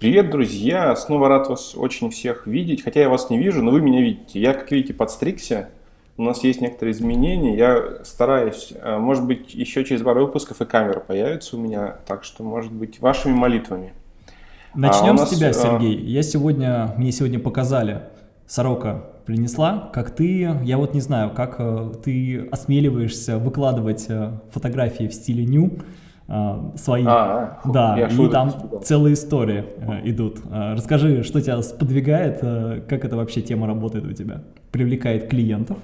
Привет, друзья! Снова рад вас очень всех видеть, хотя я вас не вижу, но вы меня видите. Я, как видите, подстригся, у нас есть некоторые изменения, я стараюсь, э, может быть, еще через пару выпусков и камера появится у меня, так что, может быть, вашими молитвами. Начнем а нас, с тебя, э, Сергей. Я сегодня, мне сегодня показали, сорока принесла, как ты, я вот не знаю, как э, ты осмеливаешься выкладывать фотографии в стиле ню, а, свои. А, да, и там целые истории э, идут. А, расскажи, что тебя сподвигает, э, как это вообще тема работает у тебя? Привлекает клиентов?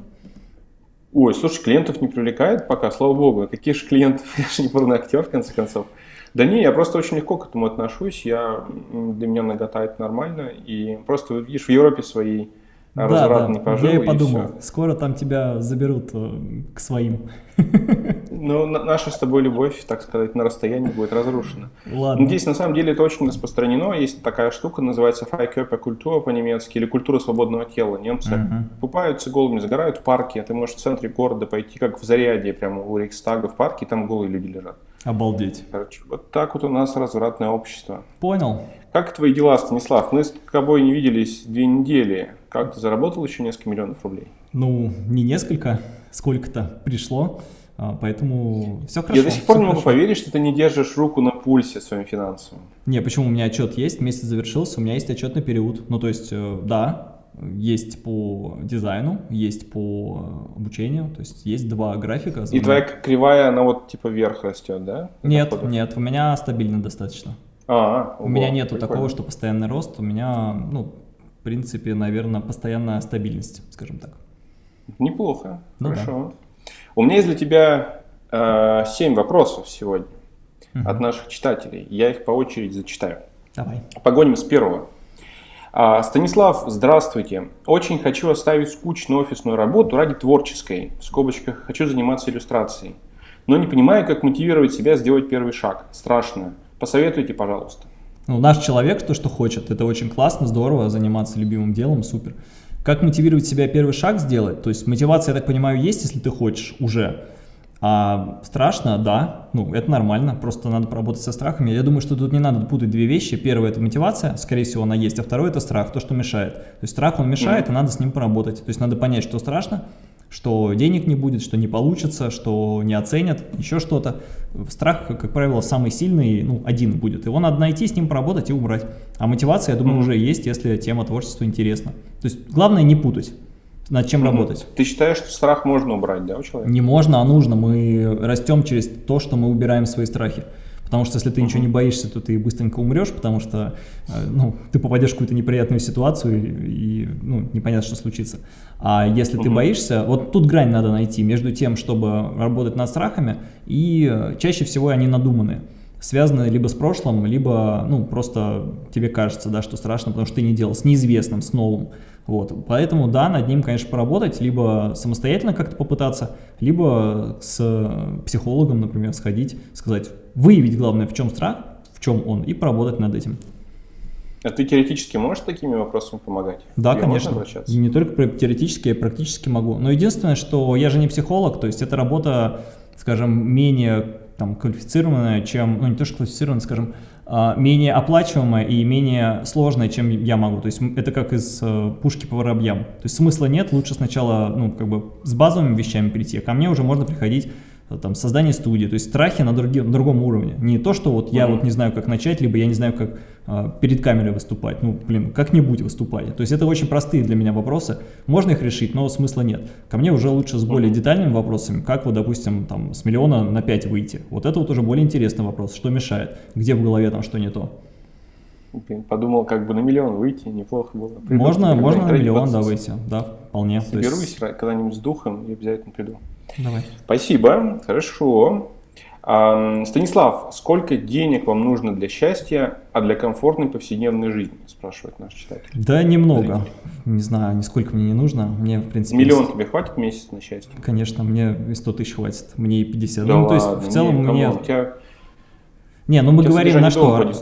Ой, слушай, клиентов не привлекает пока, слава богу. Какие же клиентов? Я же не порно актер, в конце концов. Да не, я просто очень легко к этому отношусь. Я, для меня нагота это нормально. И просто, видишь, в Европе своей да, разврат да. не пожил. Я и подумал, все. скоро там тебя заберут э, к своим. Ну, наша с тобой любовь, так сказать, на расстоянии будет разрушена. Ладно. Ну, здесь на самом деле это очень распространено. Есть такая штука, называется культура по-немецки, или культура свободного тела. Немцы uh-huh. купаются голыми, загорают в парке. Ты можешь в центре города пойти, как в Заряде, прямо у Рейхстага в парке, и там голые люди лежат. Обалдеть. Короче, вот так вот у нас развратное общество. Понял. Как твои дела, Станислав? Мы с тобой не виделись две недели. Как ты заработал еще несколько миллионов рублей? Ну, не несколько, сколько-то пришло. А, поэтому все хорошо. Я до сих пор не могу хорошо. поверить, что ты не держишь руку на пульсе своим финансовым. Не, почему? У меня отчет есть, месяц завершился, у меня есть отчетный период. Ну, то есть, э, да, есть по дизайну, есть по обучению, то есть есть два графика. И твоя кривая, она вот типа вверх растет, да? Нет, Подходит? нет, у меня стабильно достаточно. А, у меня нету прикольно. такого, что постоянный рост, у меня, ну, принципе, наверное, постоянная стабильность, скажем так. Неплохо, ну, хорошо. Да. У меня есть для тебя э, 7 вопросов сегодня угу. от наших читателей. Я их по очереди зачитаю. Давай. Погоним с первого. А, Станислав, здравствуйте. Очень хочу оставить скучную офисную работу ради творческой. В скобочках хочу заниматься иллюстрацией. Но не понимаю, как мотивировать себя сделать первый шаг. Страшно. Посоветуйте, пожалуйста. Ну, наш человек то, что хочет. Это очень классно, здорово, заниматься любимым делом, супер. Как мотивировать себя первый шаг сделать? То есть мотивация, я так понимаю, есть, если ты хочешь уже. А страшно, да, ну это нормально, просто надо поработать со страхами. Я думаю, что тут не надо путать две вещи. Первое это мотивация, скорее всего она есть, а второе это страх, то, что мешает. То есть страх он мешает, mm и надо с ним поработать. То есть надо понять, что страшно, что денег не будет, что не получится, что не оценят, еще что-то. Страх, как правило, самый сильный, ну, один будет. Его надо найти, с ним поработать и убрать. А мотивация, я думаю, mm -hmm. уже есть, если тема творчества интересна. То есть главное не путать над чем mm -hmm. работать. Ты считаешь, что страх можно убрать, да, у человека? Не можно, а нужно. Мы растем через то, что мы убираем свои страхи. Потому что если ты ничего не боишься, то ты быстренько умрешь, потому что э, ну, ты попадешь в какую-то неприятную ситуацию и, и ну, непонятно, что случится. А если ты боишься, вот тут грань надо найти между тем, чтобы работать над страхами, и э, чаще всего они надуманные связаны либо с прошлым, либо ну, просто тебе кажется, да, что страшно, потому что ты не делал, с неизвестным, с новым. Вот. Поэтому, да, над ним, конечно, поработать, либо самостоятельно как-то попытаться, либо с психологом, например, сходить, сказать, выявить, главное, в чем страх, в чем он, и поработать над этим. А ты теоретически можешь такими вопросами помогать? Да, Тебе конечно. И не только теоретически, я практически могу. Но единственное, что я же не психолог, то есть это работа, скажем, менее там, квалифицированная, чем, ну не то что квалифицированная, скажем, а, менее оплачиваемая и менее сложная, чем я могу. То есть это как из э, пушки по воробьям. То есть смысла нет, лучше сначала ну, как бы с базовыми вещами прийти, а ко мне уже можно приходить там, создание студии, то есть страхи на, други, на другом уровне. Не то, что вот я вот не знаю, как начать, либо я не знаю, как перед камерой выступать. Ну, блин, как-нибудь выступать. То есть это очень простые для меня вопросы. Можно их решить, но смысла нет. Ко мне уже лучше с более детальными вопросами, как вот, допустим, там, с миллиона на 5 выйти. Вот это вот уже более интересный вопрос. Что мешает? Где в голове там что не то? Подумал, как бы на миллион выйти, неплохо было. Приду, можно, можно на миллион, да, выйти, да, вполне. Соберусь есть... когда-нибудь с духом и обязательно приду. Давай. Спасибо, хорошо. Станислав, сколько денег вам нужно для счастья, а для комфортной повседневной жизни, спрашивает наш читатель. Да немного, не знаю, нисколько мне не нужно. Мне, в принципе, Миллион есть... тебе хватит месяц на счастье? Конечно, мне и 100 тысяч хватит, мне и 50. Да ну, ладно, то есть в целом нет, мне... У тебя не, ну мы Сейчас говорим на что,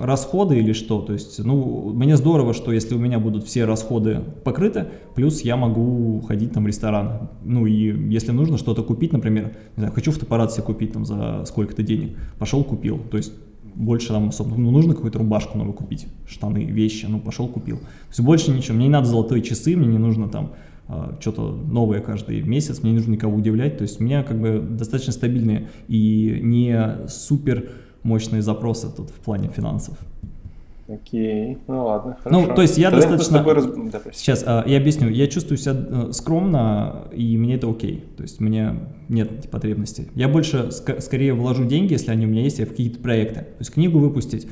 расходы или что, то есть, ну, мне здорово, что если у меня будут все расходы покрыты, плюс я могу ходить там в ресторан, ну и если нужно что-то купить, например, не знаю, хочу фотоаппарат себе купить там за сколько-то денег, пошел купил, то есть больше там особо, ну, нужно какую-то рубашку новую купить, штаны, вещи, ну, пошел купил. То есть больше ничего, мне не надо золотые часы, мне не нужно там а, что-то новое каждый месяц, мне не нужно никого удивлять, то есть у меня как бы достаточно стабильные и не супер мощные запросы тут в плане финансов. Окей, ну ладно, ну, хорошо. Ну, то есть я Тогда достаточно... Раз... Да, Сейчас а, я объясню. Я чувствую себя э, скромно, и мне это окей. То есть мне нет потребности. Я больше, ск скорее вложу деньги, если они у меня есть, в какие-то проекты. То есть книгу выпустить.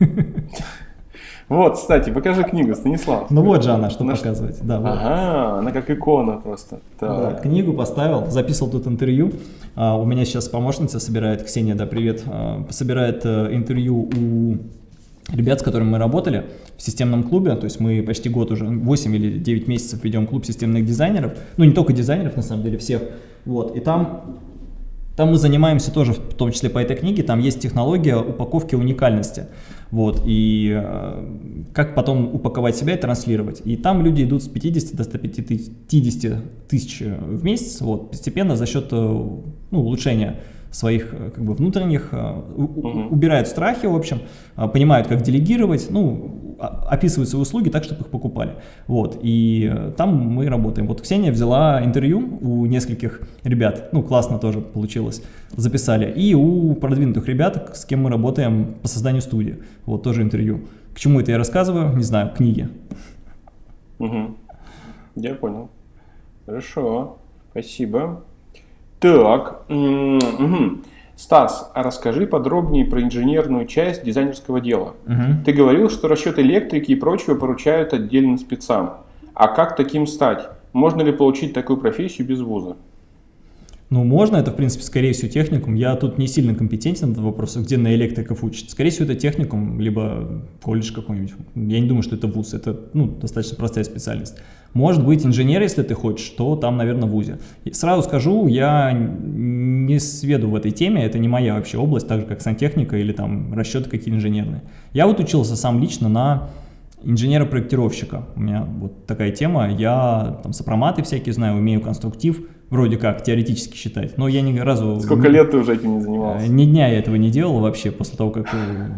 Вот, кстати, покажи книгу, Станислав. Ну вот же она, что она показывать. Да, вот. Ага, она как икона просто. Да, книгу поставил, записывал тут интервью. А, у меня сейчас помощница собирает, Ксения, да, привет, а, собирает а, интервью у ребят, с которыми мы работали в системном клубе, то есть мы почти год уже, 8 или 9 месяцев ведем клуб системных дизайнеров, ну не только дизайнеров, на самом деле, всех, вот, и там, там мы занимаемся тоже, в том числе по этой книге, там есть технология упаковки уникальности, вот, и э, как потом упаковать себя и транслировать, и там люди идут с 50 до 150 тысяч в месяц, вот, постепенно за счет, э, ну, улучшения своих э, как бы внутренних, угу. убирают страхи, в общем, э, понимают, как делегировать, ну, описывают свои услуги так, чтобы их покупали. Вот, и там мы работаем. Вот Ксения взяла интервью у нескольких ребят, ну, классно тоже получилось, записали, и у продвинутых ребят, с кем мы работаем по созданию студии, вот, тоже интервью. К чему это я рассказываю? Не знаю, книги. Угу. Я понял. Хорошо, спасибо. Так, угу. Стас, а расскажи подробнее про инженерную часть дизайнерского дела. Угу. Ты говорил, что расчет электрики и прочего поручают отдельным спецам. А как таким стать? Можно ли получить такую профессию без вуза? Ну, можно, это, в принципе, скорее всего, техникум. Я тут не сильно компетентен на этот вопрос, где на электриков учат. Скорее всего, это техникум, либо колледж какой-нибудь. Я не думаю, что это вуз, это, ну, достаточно простая специальность. Может быть, инженер, если ты хочешь, то там, наверное, в ВУЗе. И сразу скажу, я не сведу в этой теме, это не моя вообще область, так же, как сантехника или там расчеты какие инженерные. Я вот учился сам лично на инженера-проектировщика. У меня вот такая тема. Я там сопроматы всякие знаю, умею конструктив, вроде как, теоретически считать. Но я ни разу... Сколько лет ты уже этим не занимался? Ни дня я этого не делал вообще, после того, как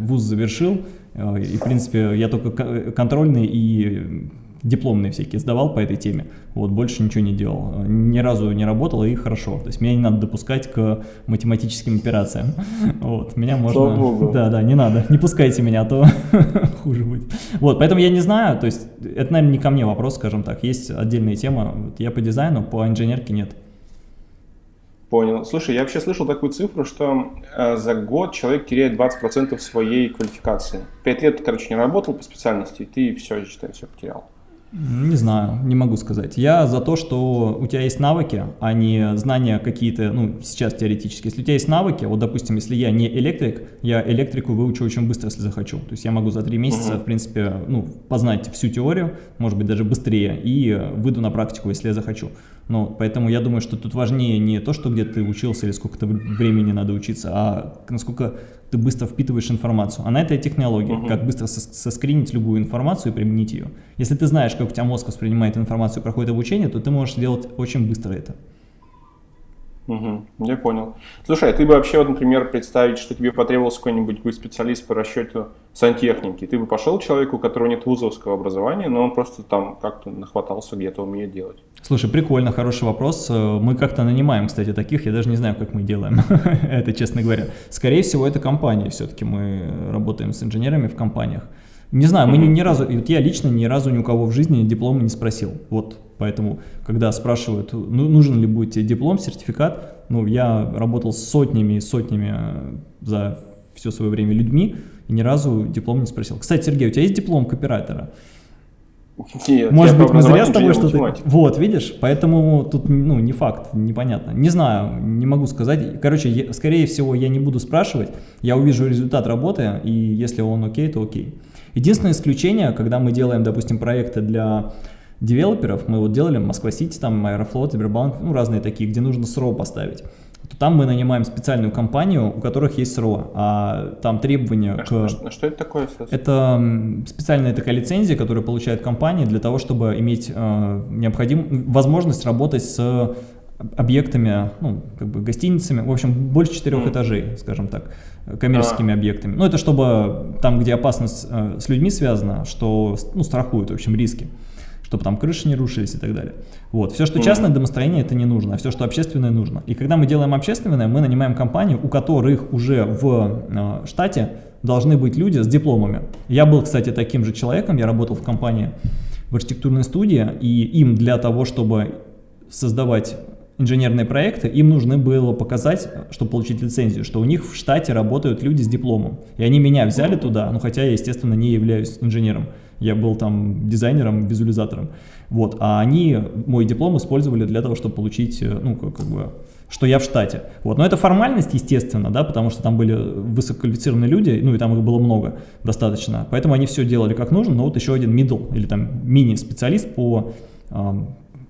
вуз завершил. Э, и, в принципе, я только контрольный и дипломные всякие сдавал по этой теме, вот, больше ничего не делал, ни разу не работал и хорошо, то есть меня не надо допускать к математическим операциям, вот, меня можно, да, да, не надо, не пускайте меня, а то хуже будет, вот, поэтому я не знаю, то есть это, наверное, не ко мне вопрос, скажем так, есть отдельная тема, вот, я по дизайну, по инженерке нет. Понял. Слушай, я вообще слышал такую цифру, что э, за год человек теряет 20% своей квалификации. Пять лет ты, короче, не работал по специальности, и ты все, считай, все потерял. Не знаю, не могу сказать. Я за то, что у тебя есть навыки, а не знания какие-то, ну, сейчас теоретически. Если у тебя есть навыки, вот, допустим, если я не электрик, я электрику выучу очень быстро, если захочу. То есть я могу за три месяца, в принципе, ну, познать всю теорию, может быть, даже быстрее, и выйду на практику, если я захочу. Ну, поэтому я думаю, что тут важнее не то, что где ты учился или сколько-то времени надо учиться, а насколько ты быстро впитываешь информацию. А на это технология, uh -huh. как быстро соскринить любую информацию и применить ее. Если ты знаешь, как у тебя мозг воспринимает информацию и проходит обучение, то ты можешь делать очень быстро это. Угу, я понял. Слушай, а ты бы вообще, вот, например, представить, что тебе потребовался какой-нибудь специалист по расчету сантехники, ты бы пошел человеку, у которого нет вузовского образования, но он просто там как-то нахватался, где-то умеет делать? Слушай, прикольно, хороший вопрос. Мы как-то нанимаем, кстати, таких, я даже не знаю, как мы делаем это, честно говоря. Скорее всего, это компании все-таки, мы работаем с инженерами в компаниях. Не знаю, мы ни, ни разу, вот я лично ни разу ни у кого в жизни диплома не спросил. Вот, поэтому, когда спрашивают, ну, нужен ли будет тебе диплом, сертификат, ну, я работал с сотнями и сотнями э, за все свое время людьми, и ни разу диплом не спросил. Кстати, Сергей, у тебя есть диплом копирайтера? Нет, Может быть, мы зря с тобой что-то... Вот, видишь, поэтому тут, ну, не факт, непонятно. Не знаю, не могу сказать. Короче, я, скорее всего, я не буду спрашивать, я увижу результат работы, и если он окей, то окей. Единственное исключение, когда мы делаем, допустим, проекты для девелоперов, мы вот делали Москва-Сити, там Аэрофлот, Сбербанк, ну разные такие, где нужно СРО поставить. Там мы нанимаем специальную компанию, у которых есть СРО, а там требования а к... Что, а что это такое? Кстати? Это специальная такая лицензия, которую получает компания для того, чтобы иметь э, необходим... возможность работать с объектами, ну, как бы гостиницами, в общем, больше четырех mm. этажей, скажем так, коммерческими а. объектами. Ну, это чтобы там, где опасность э, с людьми связана, что, ну, страхуют, в общем, риски чтобы там крыши не рушились и так далее. Вот. Все, что частное домостроение, это не нужно, а все, что общественное, нужно. И когда мы делаем общественное, мы нанимаем компанию, у которых уже в э, штате должны быть люди с дипломами. Я был, кстати, таким же человеком, я работал в компании в архитектурной студии, и им для того, чтобы создавать инженерные проекты, им нужно было показать, чтобы получить лицензию, что у них в штате работают люди с дипломом. И они меня взяли туда, ну хотя я, естественно, не являюсь инженером. Я был там дизайнером, визуализатором. Вот, а они мой диплом использовали для того, чтобы получить, э, ну, как, как бы, что я в штате. Вот, но это формальность, естественно, да, потому что там были высококвалифицированные люди, ну, и там их было много достаточно. Поэтому они все делали как нужно, но вот еще один middle или там мини-специалист по э,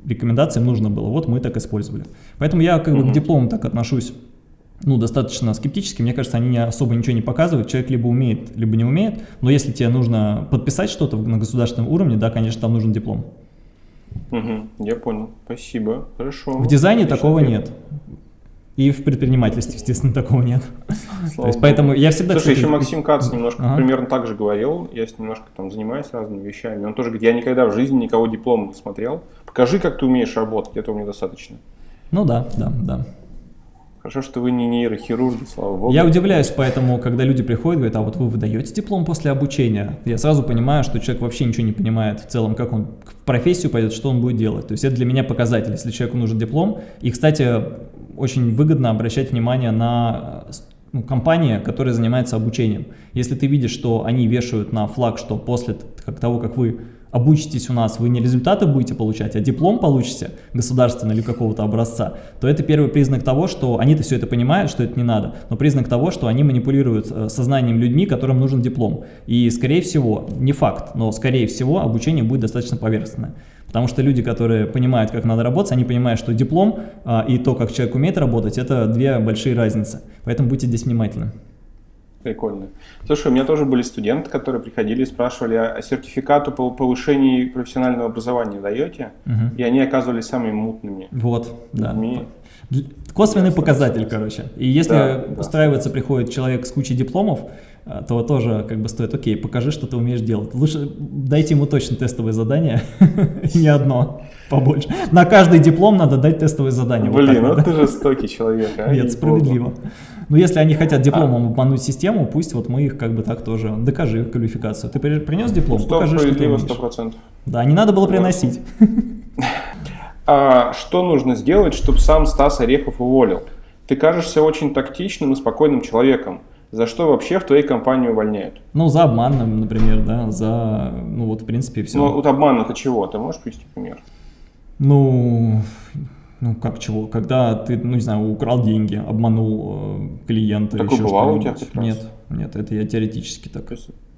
рекомендациям нужно было. Вот мы так использовали. Поэтому я как бы к диплому так отношусь ну, достаточно скептически. Мне кажется, они особо ничего не показывают. Человек либо умеет, либо не умеет. Но если тебе нужно подписать что-то на государственном уровне, да, конечно, там нужен диплом. Угу, я понял. Спасибо. Хорошо. В дизайне Отлично. такого нет. И в предпринимательстве, естественно, такого нет. То есть, поэтому я всегда... Слушай, кстати, еще Максим Кац немножко ага. примерно так же говорил. Я с ним немножко там занимаюсь разными вещами. Он тоже говорит, я никогда в жизни никого диплома не смотрел. Покажи, как ты умеешь работать, этого мне достаточно. Ну да, да, да. Хорошо, что вы не нейрохирурги, слава богу. Я удивляюсь, поэтому, когда люди приходят, говорят, а вот вы выдаете диплом после обучения, я сразу понимаю, что человек вообще ничего не понимает в целом, как он в профессию пойдет, что он будет делать. То есть это для меня показатель, если человеку нужен диплом. И, кстати, очень выгодно обращать внимание на ну, компания, которая занимается обучением. Если ты видишь, что они вешают на флаг, что после того, как вы обучитесь у нас, вы не результаты будете получать, а диплом получите государственный или какого-то образца, то это первый признак того, что они-то все это понимают, что это не надо, но признак того, что они манипулируют э, сознанием людьми, которым нужен диплом. И скорее всего, не факт, но скорее всего обучение будет достаточно поверхностное. Потому что люди, которые понимают, как надо работать, они понимают, что диплом а, и то, как человек умеет работать, это две большие разницы. Поэтому будьте здесь внимательны. Прикольно. Слушай, у меня тоже были студенты, которые приходили и спрашивали, а сертификату по повышению профессионального образования даете? Угу. И они оказывались самыми мутными. Вот, да. Косвенный показатель, короче. И если да, устраивается, да. приходит человек с кучей дипломов, а, то тоже как бы стоит, окей, покажи, что ты умеешь делать. Лучше дайте ему точно тестовое задание, не одно, побольше. На каждый диплом надо дать тестовое задание. Блин, вот, ну ты жестокий человек, а? Нет, справедливо. Но если они хотят дипломом обмануть систему, пусть вот мы их как бы так тоже, докажи квалификацию. Ты принес диплом, покажи, что ты умеешь. 100%. Да, не надо было приносить. А что нужно сделать, чтобы сам Стас Орехов уволил? Ты кажешься очень тактичным и спокойным человеком. За что вообще в твоей компании увольняют? Ну, за обман, например, да, за, ну вот, в принципе, все. Ну, вот обман это чего? Ты можешь привести пример? Ну, ну, как чего? Когда ты, ну, не знаю, украл деньги, обманул э, клиента, Такое еще бывало у тебя Нет, нет, это я теоретически так.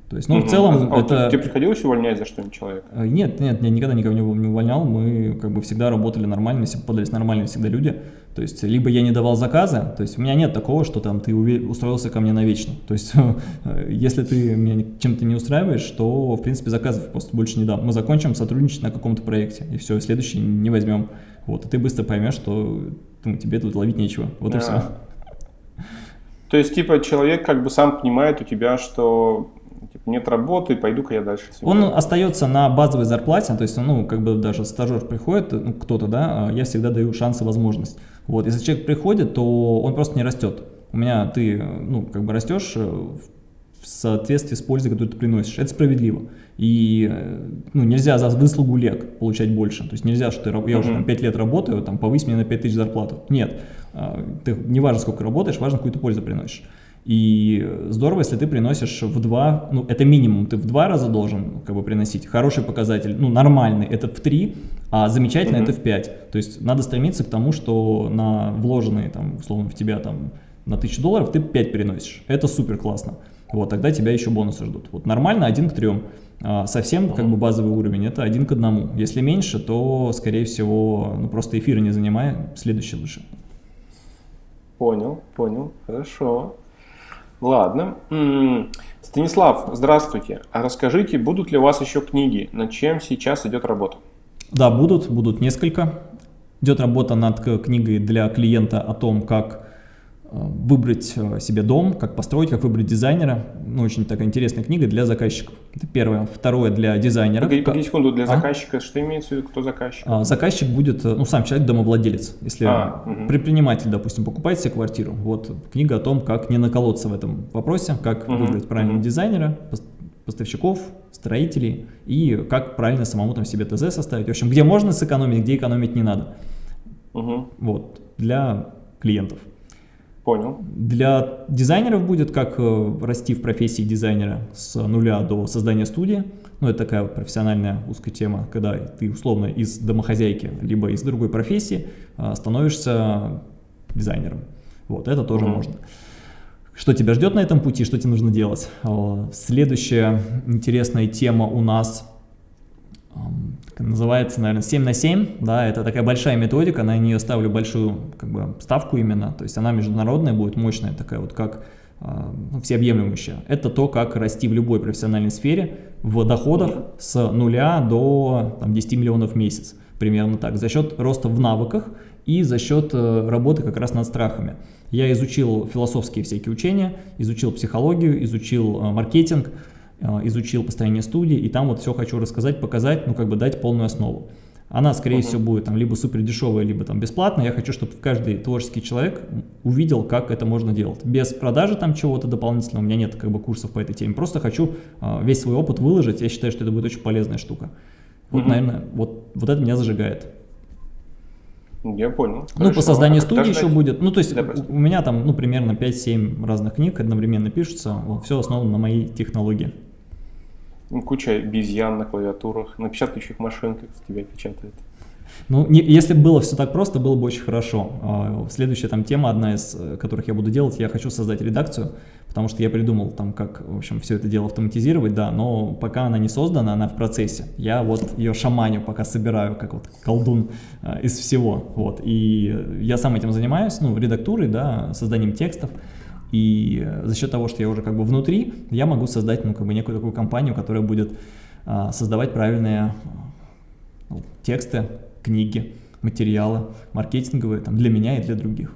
То есть, ну, угу. в целом, а, это... Тебе приходилось увольнять за что-нибудь человека? Э, нет, нет, я никогда никого не увольнял, мы как бы всегда работали нормально, все попадались нормальные всегда люди. То есть, либо я не давал заказа, то есть, у меня нет такого, что там ты устроился ко мне навечно. То есть, если ты меня чем-то не устраиваешь, то, в принципе, заказов просто больше не дам. Мы закончим сотрудничать на каком-то проекте, и все, следующий не возьмем. Вот, и ты быстро поймешь, что ну, тебе тут ловить нечего. Вот да. и все. То есть, типа, человек как бы сам понимает у тебя, что типа, нет работы, пойду-ка я дальше. Он остается на базовой зарплате, то есть, ну, как бы даже стажер приходит, ну, кто-то, да, а я всегда даю шанс и возможность. Вот, если человек приходит, то он просто не растет. У меня ты, ну, как бы растешь э, в соответствии с пользой, которую ты приносишь. Это справедливо. И э, ну, нельзя за выслугу лет получать больше. То есть нельзя, что ты, я уже там 5 лет работаю, там повысь мне на 5 тысяч зарплату. Нет. А, ты, не важно, сколько работаешь, важно, какую ты пользу приносишь. И здорово, если ты приносишь в два, ну это минимум, ты в два раза должен как бы приносить. Хороший показатель, ну нормальный, это в три, а замечательный mm -hmm. это в пять. То есть надо стремиться к тому, что на вложенные там условно в тебя там на тысячу долларов ты 5 приносишь. Это супер классно. Вот, тогда тебя еще бонусы ждут. Вот нормально один к трем. А совсем как бы базовый уровень это один к одному. Если меньше, то скорее всего ну, просто эфиры не занимай, следующий лучше. Понял, понял, хорошо. Ладно. Станислав, здравствуйте. А расскажите, будут ли у вас еще книги, над чем сейчас идет работа? Да, будут, будут несколько. Идет работа над книгой для клиента о том, как выбрать э, себе дом, как построить, как выбрать дизайнера. Ну, очень такая интересная книга для заказчиков. Это первое. Второе для дизайнера. Погоди, погоди секунду, для а? заказчика, что имеется в виду, кто заказчик? А, заказчик будет, э, ну, сам человек, домовладелец. Если а, угу. предприниматель, допустим, покупает себе квартиру, вот книга о том, как не наколоться в этом вопросе, как угу. выбрать правильного угу. дизайнера, поставщиков, строителей и как правильно самому там себе ТЗ составить. В общем, где можно сэкономить, где экономить не надо. Угу. Вот, для клиентов. Понял. Для дизайнеров будет как э, расти в профессии дизайнера с нуля до создания студии. Ну, это такая профессиональная узкая тема, когда ты условно из домохозяйки, либо из другой профессии э, становишься дизайнером. Вот, это тоже -hmm. можно. Что тебя ждет на этом пути, что тебе нужно делать? Следующая интересная тема у нас называется, наверное, 7 на 7, да, это такая большая методика, на нее ставлю большую как бы, ставку именно, то есть она международная будет, мощная такая вот, как э, всеобъемлющая. Это то, как расти в любой профессиональной сфере в доходах с нуля до там, 10 миллионов в месяц, примерно так, за счет роста в навыках и за счет э, работы как раз над страхами. Я изучил философские всякие учения, изучил психологию, изучил э, маркетинг, Э, изучил построение студии, и там вот все хочу рассказать, показать, ну как бы дать полную основу. Она, скорее uh -huh. всего, будет там либо супер дешевая, либо там бесплатная. Я хочу, чтобы каждый творческий человек увидел, как это можно делать. Без продажи там чего-то дополнительного, у меня нет как бы курсов по этой теме. Просто хочу э, весь свой опыт выложить. Я считаю, что это будет очень полезная штука. Вот, uh -huh. наверное, вот, вот это меня зажигает. Я понял. Ну, Хорошо. по созданию а студии еще будет. Ну, то есть да, у, у меня там, ну, примерно 5-7 разных книг одновременно пишутся. Вот, все основано на моей технологии. Ну, куча обезьян на клавиатурах, на печатающих машинках с тебя печатает. Ну, не, если бы было все так просто, было бы очень хорошо. А, следующая там тема, одна из э, которых я буду делать, я хочу создать редакцию, потому что я придумал там, как, в общем, все это дело автоматизировать, да, но пока она не создана, она в процессе. Я вот ее шаманю пока собираю, как вот колдун э, из всего, вот. И я сам этим занимаюсь, ну, редактурой, да, созданием текстов. И за счет того, что я уже как бы внутри, я могу создать ну, как бы некую такую компанию, которая будет а, создавать правильные ну, тексты, книги, материалы маркетинговые там, для меня и для других.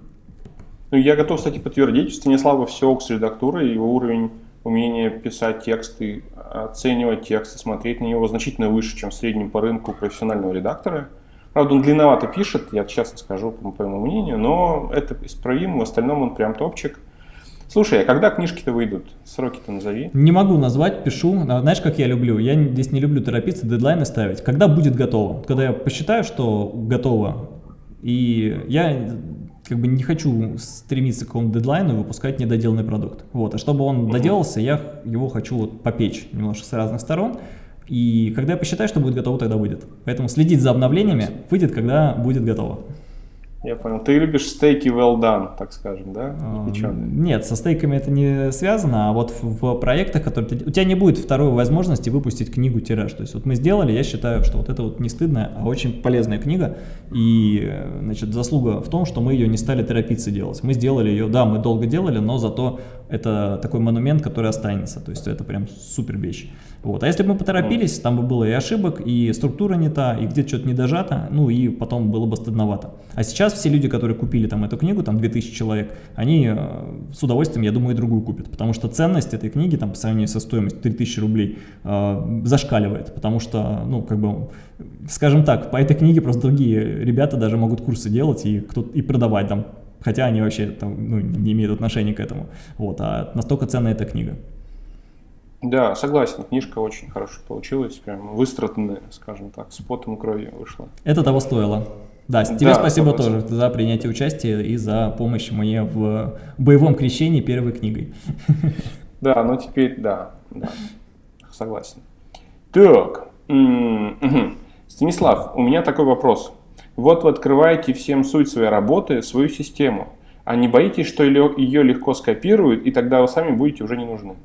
Ну, я готов, кстати, подтвердить, у Станислава все с редактурой, его уровень умения писать тексты, оценивать тексты, смотреть на него значительно выше, чем в среднем по рынку профессионального редактора. Правда, он длинновато пишет, я честно скажу, по моему мнению, но это исправимо, в остальном он прям топчик. Слушай, а когда книжки-то выйдут? Сроки-то назови. Не могу назвать, пишу. А, знаешь, как я люблю? Я здесь не люблю торопиться, дедлайны ставить. Когда будет готово? Когда я посчитаю, что готово, и я как бы не хочу стремиться к какому-то дедлайну и выпускать недоделанный продукт. Вот. А чтобы он доделался, я его хочу вот попечь немножко с разных сторон. И когда я посчитаю, что будет готово, тогда выйдет. Поэтому следить за обновлениями выйдет, когда будет готово. Я понял. Ты любишь стейки well done, так скажем, да? Печеные. Нет, со стейками это не связано, а вот в, в проектах, которые ты... У тебя не будет второй возможности выпустить книгу тираж. То есть вот мы сделали, я считаю, что вот это вот не стыдная, а очень полезная книга. И, значит, заслуга в том, что мы ее не стали торопиться делать. Мы сделали ее, да, мы долго делали, но зато это такой монумент, который останется. То есть это прям супер вещь. Вот. А если бы мы поторопились, там бы было и ошибок, и структура не та, и где-то что-то не дожато, ну и потом было бы стыдновато. А сейчас все люди, которые купили там эту книгу, там 2000 человек, они э, с удовольствием, я думаю, и другую купят, потому что ценность этой книги там по сравнению со стоимостью 3000 рублей э, зашкаливает, потому что, ну, как бы, скажем так, по этой книге просто другие ребята даже могут курсы делать и, кто и продавать там, хотя они вообще там, ну, не имеют отношения к этому. Вот, а настолько ценна эта книга. Да, согласен, книжка очень хорошая получилась, прям выстраданная, скажем так, с потом кровью вышла. Это того стоило. Да, тебе да, спасибо согласен. тоже за принятие участия и за помощь мне в боевом крещении первой книгой. Да, ну теперь, да, да, согласен. Так, Станислав, у меня такой вопрос. Вот вы открываете всем суть своей работы, свою систему, а не боитесь, что ее легко скопируют, и тогда вы сами будете уже не нужны?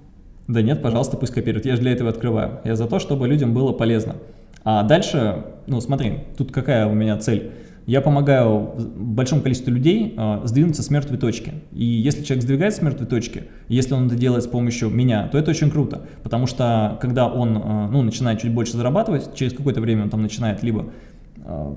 Да нет, пожалуйста, пусть копируют. Я же для этого открываю. Я за то, чтобы людям было полезно. А дальше, ну смотри, тут какая у меня цель. Я помогаю большому количеству людей э, сдвинуться с мертвой точки. И если человек сдвигается с мертвой точки, если он это делает с помощью меня, то это очень круто. Потому что когда он э, ну, начинает чуть больше зарабатывать, через какое-то время он там начинает либо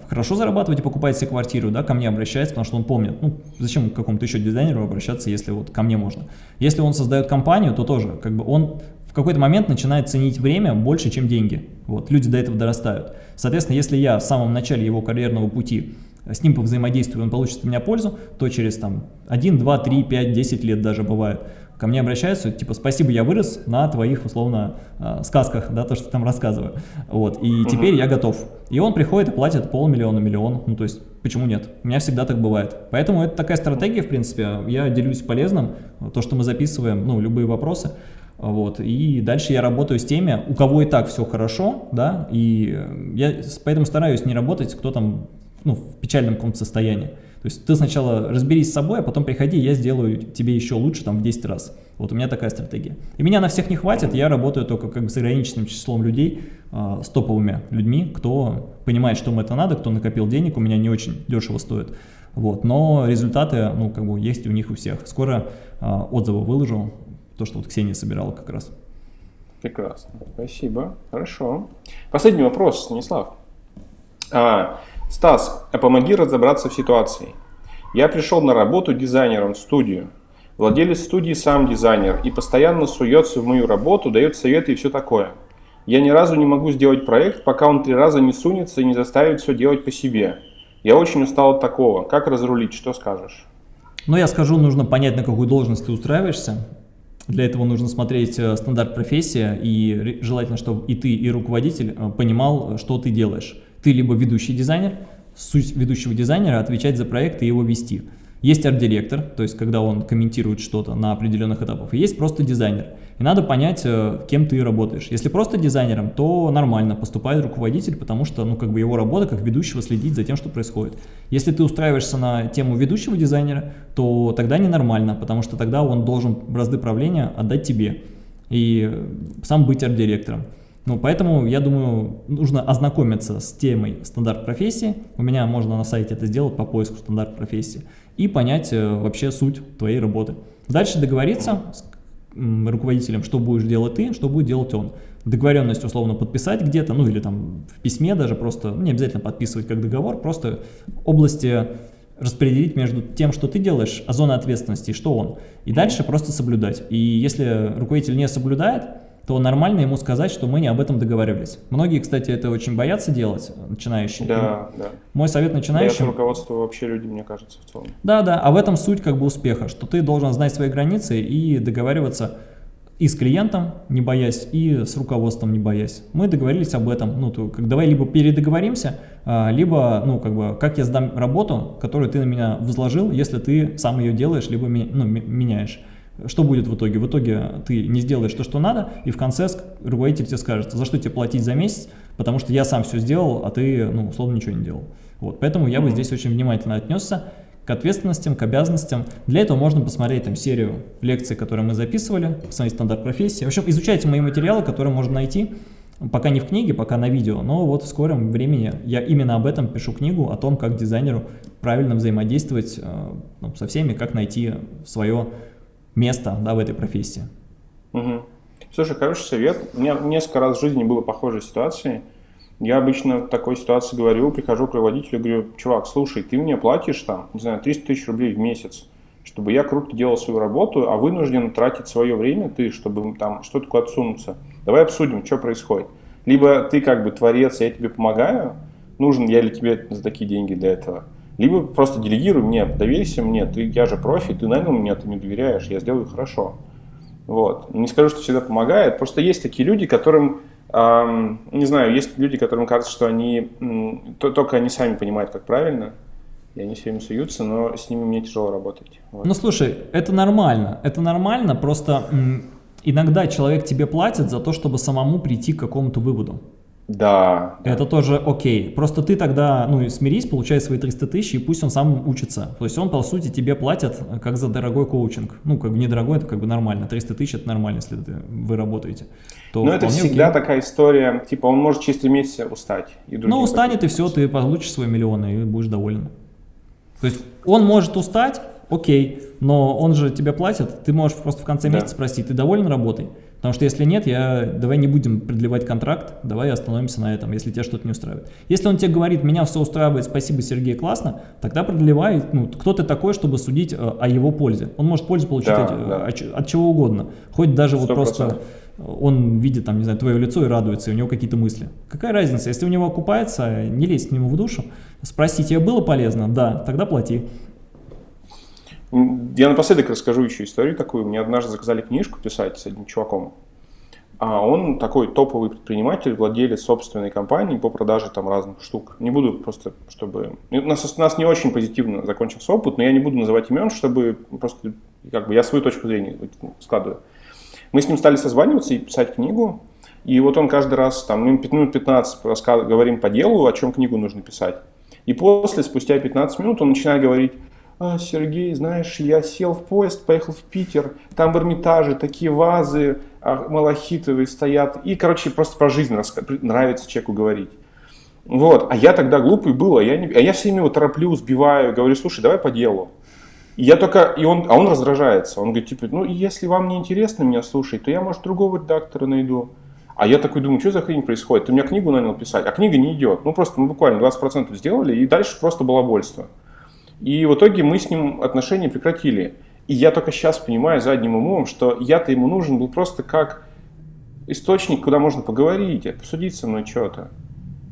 хорошо зарабатывать и покупает себе квартиру, да, ко мне обращается, потому что он помнит, ну, зачем к какому-то еще дизайнеру обращаться, если вот ко мне можно. Если он создает компанию, то тоже, как бы он в какой-то момент начинает ценить время больше, чем деньги. Вот, люди до этого дорастают. Соответственно, если я в самом начале его карьерного пути с ним повзаимодействую, он получит от меня пользу, то через там 1, 2, 3, 5, 10 лет даже бывает, ко мне обращаются, типа, спасибо, я вырос на твоих, условно, э, сказках, да, то, что там рассказываю, вот, и теперь я готов. И он приходит и платит полмиллиона, миллион, ну, то есть, почему нет? У меня всегда так бывает. Поэтому это такая стратегия, в принципе, я делюсь полезным, то, что мы записываем, ну, любые вопросы, вот, и дальше я работаю с теми, у кого и так все хорошо, да, и я поэтому стараюсь не работать, кто там ну, в печальном каком-то состоянии. То есть ты сначала разберись с собой, а потом приходи, я сделаю тебе еще лучше там в 10 раз. Вот у меня такая стратегия. И меня на всех не хватит, я работаю только как бы с ограниченным числом людей, э, с топовыми людьми, кто понимает, что им это надо, кто накопил денег, у меня не очень дешево стоит. Вот, но результаты, ну, как бы есть у них у всех. Скоро э, отзывы выложу, то, что вот Ксения собирала как раз. Прекрасно, спасибо, хорошо. Последний вопрос, Станислав. А, Стас, а помоги разобраться в ситуации. Я пришел на работу дизайнером в студию. Владелец студии сам дизайнер и постоянно суется в мою работу, дает советы и все такое. Я ни разу не могу сделать проект, пока он три раза не сунется и не заставит все делать по себе. Я очень устал от такого. Как разрулить? Что скажешь? Ну, я скажу, нужно понять, на какую должность ты устраиваешься. Для этого нужно смотреть э, стандарт профессии и желательно, чтобы и ты, и руководитель э, понимал, что ты делаешь. Ты либо ведущий дизайнер, суть ведущего дизайнера отвечать за проект и его вести. Есть арт-директор, то есть когда он комментирует что-то на определенных этапах, и есть просто дизайнер. И надо понять, э, кем ты работаешь. Если просто дизайнером, то нормально поступает руководитель, потому что ну, как бы его работа как ведущего следить за тем, что происходит. Если ты устраиваешься на тему ведущего дизайнера, то тогда ненормально, потому что тогда он должен бразды правления отдать тебе и сам быть арт-директором. Ну, поэтому, я думаю, нужно ознакомиться с темой стандарт профессии. У меня можно на сайте это сделать по поиску стандарт профессии. И понять э, вообще суть твоей работы. Дальше договориться с руководителем, что будешь делать ты, что будет делать он. Договоренность условно подписать где-то, ну или там в письме даже просто, ну, не обязательно подписывать как договор, просто области распределить между тем, что ты делаешь, а зона ответственности, что он. И дальше просто соблюдать. И если руководитель не соблюдает, то нормально ему сказать, что мы не об этом договаривались. Многие, кстати, это очень боятся делать, начинающие. Да, да. Мой совет начинающим... Боятся руководство вообще люди, мне кажется, в целом. Да, да, а в этом суть как бы успеха, что ты должен знать свои границы и договариваться и с клиентом, не боясь, и с руководством, не боясь. Мы договорились об этом. Ну, то, как, давай либо передоговоримся, а, либо, ну, как бы, как я сдам работу, которую ты на меня возложил, если ты сам ее делаешь, либо ну, меняешь. Что будет в итоге? В итоге ты не сделаешь то, что надо, и в конце руководитель тебе скажет, за что тебе платить за месяц, потому что я сам все сделал, а ты, ну, условно, ничего не делал. Вот, поэтому я бы здесь очень внимательно отнесся к ответственностям, к обязанностям. Для этого можно посмотреть там серию лекций, которые мы записывали, посмотреть стандарт профессии. В общем, изучайте мои материалы, которые можно найти, пока не в книге, пока на видео, но вот в скором времени я именно об этом пишу книгу, о том, как дизайнеру правильно взаимодействовать э, ну, со всеми, как найти свое место да, в этой профессии. Угу. Слушай, хороший совет. У меня несколько раз в жизни было похожие ситуации. Я обычно в такой ситуации говорю, прихожу к руководителю говорю, чувак, слушай, ты мне платишь там, не знаю, 300 тысяч рублей в месяц, чтобы я круто делал свою работу, а вынужден тратить свое время ты, чтобы там что-то куда отсунуться. Давай обсудим, что происходит. Либо ты как бы творец, я тебе помогаю, нужен я ли тебе за такие деньги для этого. Либо просто делегируй мне, доверься мне, ты, я же профи, ты нанял меня, ты мне доверяешь, я сделаю хорошо. Вот. Не скажу, что всегда помогает, просто есть такие люди, которым, эм, не знаю, есть люди, которым кажется, что они, м, то, только они сами понимают, как правильно, и они все время суются, но с ними мне тяжело работать. Вот. Ну слушай, это нормально, это нормально, просто иногда человек тебе платит за то, чтобы самому прийти к какому-то выводу. Да. Это тоже окей. Просто ты тогда, ну, смирись, получай свои 300 тысяч, и пусть он сам учится. То есть он, по сути, тебе платит э, как за дорогой коучинг. Ну, как бы недорогой, это как бы нормально. 300 тысяч это нормально, если вы работаете. То Но это всегда окей. такая история, типа он может через 3 месяца устать. И ну, устанет, и все, ты получишь свой миллион, и будешь доволен. То есть он может устать, окей, но он же тебе платит, ты можешь просто в конце да. месяца спросить, ты доволен работой? Потому что если нет, я, давай не будем продлевать контракт, давай остановимся на этом, если тебя что-то не устраивает. Если он тебе говорит, меня все устраивает, спасибо, Сергей, классно, тогда продлевай. Ну, кто ты такой, чтобы судить э, о его пользе? Он может пользу получить Да, от, да. от, от чего угодно. Хоть даже вот 100%. просто он видит, там, не знаю, твое лицо и радуется, и у него какие-то мысли. Какая разница? Если у него окупается, не лезь к нему в душу, спроси, тебе было полезно? Да, тогда плати. Я напоследок расскажу еще историю такую. Мне однажды заказали книжку писать с одним чуваком. А он такой топовый предприниматель, владелец собственной компании по продаже там разных штук. Не буду просто, чтобы... У нас, у нас не очень позитивно закончился опыт, но я не буду называть имен, чтобы просто как бы я свою точку зрения складываю. Мы с ним стали созваниваться и писать книгу. И вот он каждый раз, там, минут 15 раска- говорим по делу, о чем книгу нужно писать. И после, спустя 15 минут, он начинает говорить, «А, Сергей, знаешь, я сел в поезд, поехал в Питер, там в Эрмитаже такие вазы а, малахитовые стоят. И, короче, просто про жизнь нравится человеку говорить. Вот, а я тогда глупый был, а я, не, а я все время его тороплю, сбиваю, говорю, слушай, давай по делу. И я только, и он, а он раздражается, он говорит, типа, ну, если вам не интересно меня слушать, то я, может, другого редактора найду. А я такой думаю, что за хрень происходит? Ты меня книгу нанял писать, а книга не идет. Ну, просто мы буквально 20% сделали, и дальше просто балабольство. И в итоге мы с ним отношения прекратили. И я только сейчас понимаю задним умом, что я-то ему нужен был просто как источник, куда можно поговорить, обсудить со мной что-то.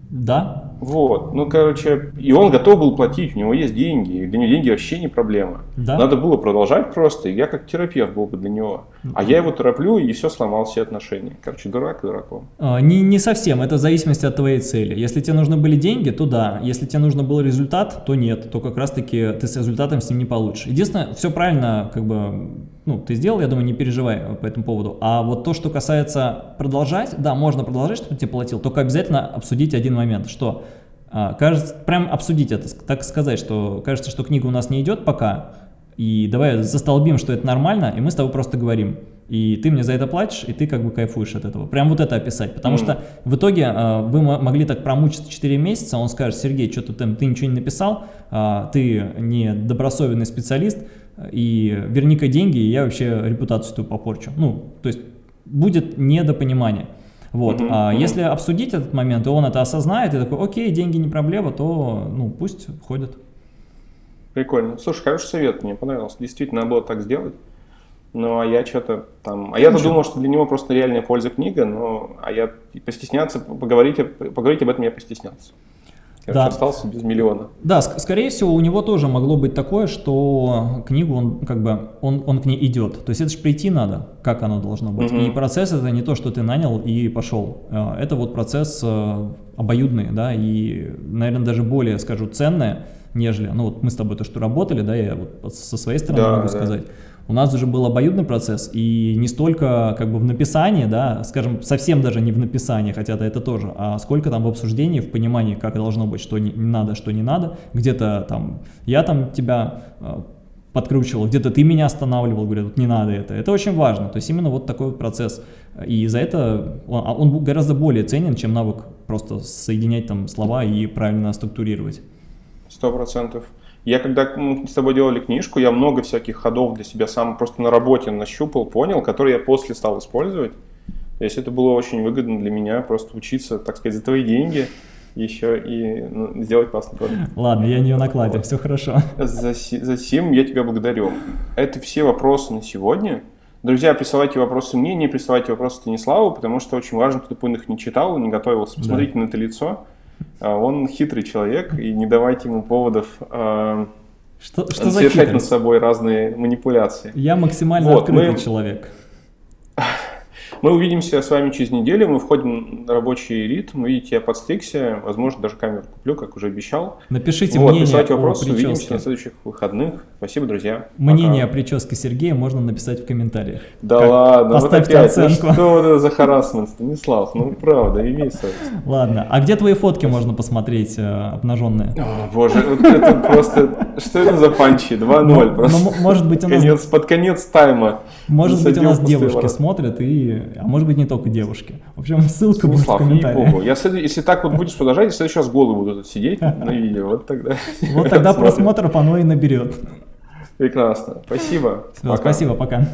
Да, Вот, ну, короче, и он готов был платить, у него есть деньги, для него деньги вообще не проблема. Да. Надо было продолжать просто, и я как терапевт был бы для него. А я его тороплю, и все сломал все отношения. Короче, дурак дураком. А, Не, не совсем, это в зависимости от твоей цели. Если тебе нужны были деньги, то да. Если тебе нужно был результат, то нет. То как раз-таки ты с результатом с ним не получишь. Единственное, все правильно, как бы, ну, ты сделал, я думаю, не переживай по этому поводу. А вот то, что касается продолжать, да, можно продолжать, чтобы тебе платил, только обязательно обсудить один момент, что а, кажется, прям обсудить это, так сказать, что кажется, что книга у нас не идет пока, и давай застолбим, что это нормально, и мы с тобой просто говорим. И ты мне за это платишь, и ты как бы кайфуешь от этого. Прям вот это описать. Потому Мгм. что в итоге э, вы мо- могли так промучиться 4 месяца, он скажет, Сергей, что-то там, ты ничего не написал, а, ты не добросовестный специалист, и верни-ка деньги, и я вообще репутацию твою попорчу. Ну, то есть будет недопонимание. Вот. Мгм, А мгм. если обсудить этот момент, и он это осознает, и такой, окей, деньги не проблема, то ну пусть ходят. Прикольно. Слушай, хороший совет, мне понравился. Действительно, надо было так сделать. Ну, а я что-то там... А я-то думал, что для него просто реальная польза книга, но... А я постесняться, поговорить, поговорить об этом я постеснялся. Короче, Да. остался без миллиона. Да, ск- скорее всего, у него тоже могло быть такое, что книгу он как бы он, он к ней идет. То есть это же прийти надо, как оно должно быть. Мгм. И процесс это не то, что ты нанял и пошел. Э, Это вот процесс э, обоюдный, да, и, наверное, даже более, скажу, ценное, нежели, ну вот мы с тобой то, что работали, да, я вот со своей стороны Да, могу да. сказать. У нас уже был обоюдный процесс, и не столько как бы в написании, да, скажем, совсем даже не в написании, хотя это, это тоже, а сколько там в обсуждении, в понимании, как должно быть, что не, надо, что не надо. Где-то там я там тебя э, подкручивал, где-то ты меня останавливал, говорю, вот не надо это. Это очень важно. То есть именно вот такой вот процесс. И за это он, а он гораздо более ценен, чем навык просто соединять там слова и правильно структурировать. Сто процентов. Я когда мы с тобой делали книжку, я много всяких ходов для себя сам просто на работе нащупал, понял, которые я после стал использовать. То есть это было очень выгодно для меня просто учиться, так сказать, за твои деньги еще и ну, сделать классный продукт. Ладно, я не в накладе, все хорошо. За, за сим я тебя благодарю. Это все вопросы на сегодня. Друзья, присылайте вопросы мне, не присылайте вопросы Станиславу, потому что очень важно, кто он их не читал, не готовился. Посмотрите на это лицо. А, Он хитрый человек, и не давайте ему поводов а, Что, что за совершать над хитрость? собой разные манипуляции. Я максимально Вот, открытый мы- человек. Мы увидимся с вами через неделю, мы входим на рабочий ритм, видите, я подстригся, возможно, даже камеру куплю, как уже обещал. Напишите вот, мнение о вопросы, увидимся прическе. на следующих выходных. Спасибо, друзья. Мнение Пока. о прическе Сергея можно написать в комментариях. Да Как- ладно, Поставьте вот опять, ну оценку. что это за харасмент, Станислав? Ну правда, имей совесть. Ладно, а где твои фотки можно посмотреть э, обнаженные? О, боже, вот это просто, что это за панчи? 2-0 Ну, просто. ну, м- может быть, у нас, под конец тайма. может быть, у нас девушки смотрят, и, а может быть, не только девушки. В общем, ссылка будет в Станислав, комментариях. Я, если так вот будешь продолжать, я в следующий раз голый буду тут сидеть на видео. Вот тогда. Вот тогда просмотров оно и наберет. Прекрасно. Спасибо. Пока. спасибо, пока.